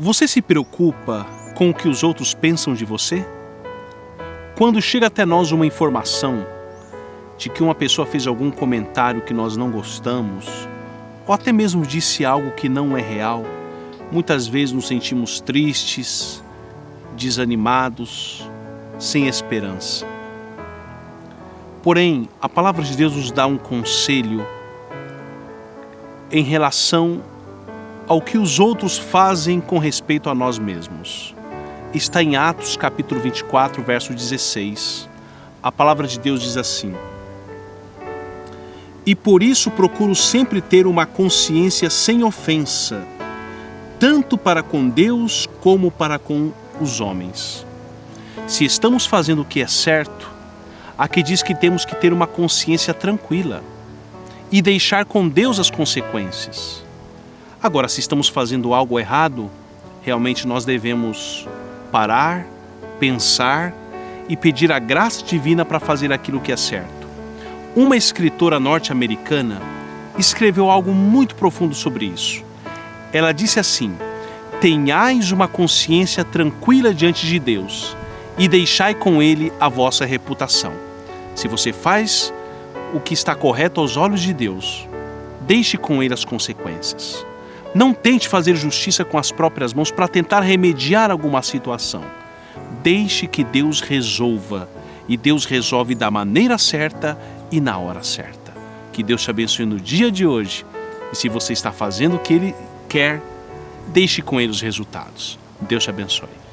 Você se preocupa com o que os outros pensam de você? Quando chega até nós uma informação de que uma pessoa fez algum comentário que nós não gostamos, ou até mesmo disse algo que não é real, muitas vezes nos sentimos tristes, desanimados, sem esperança. Porém, a palavra de Deus nos dá um conselho em relação ao que os outros fazem com respeito a nós mesmos. Está em Atos capítulo 24, verso 16. A palavra de Deus diz assim: E por isso procuro sempre ter uma consciência sem ofensa, tanto para com Deus como para com os homens. Se estamos fazendo o que é certo, aqui diz que temos que ter uma consciência tranquila e deixar com Deus as consequências. Agora, se estamos fazendo algo errado, realmente nós devemos parar, pensar e pedir a graça divina para fazer aquilo que é certo. Uma escritora norte-americana escreveu algo muito profundo sobre isso. Ela disse assim: Tenhais uma consciência tranquila diante de Deus e deixai com Ele a vossa reputação. Se você faz o que está correto aos olhos de Deus, deixe com Ele as consequências. Não tente fazer justiça com as próprias mãos para tentar remediar alguma situação. Deixe que Deus resolva, e Deus resolve da maneira certa e na hora certa. Que Deus te abençoe no dia de hoje. E se você está fazendo o que Ele quer, deixe com Ele os resultados. Deus te abençoe.